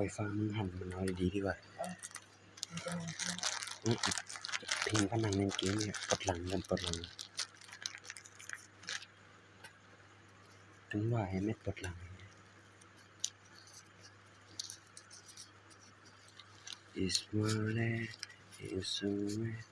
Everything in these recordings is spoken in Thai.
ล่อยฟ้ามึงหันมันน้อยดีดีกว่าอืมพิงพนังเล่นเกมเนี่ยปลดหลังกันปลดหลังถึงว่าให้ไม่ปลดหลัง is more is so mad เ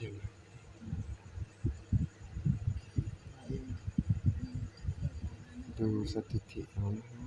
บอกเ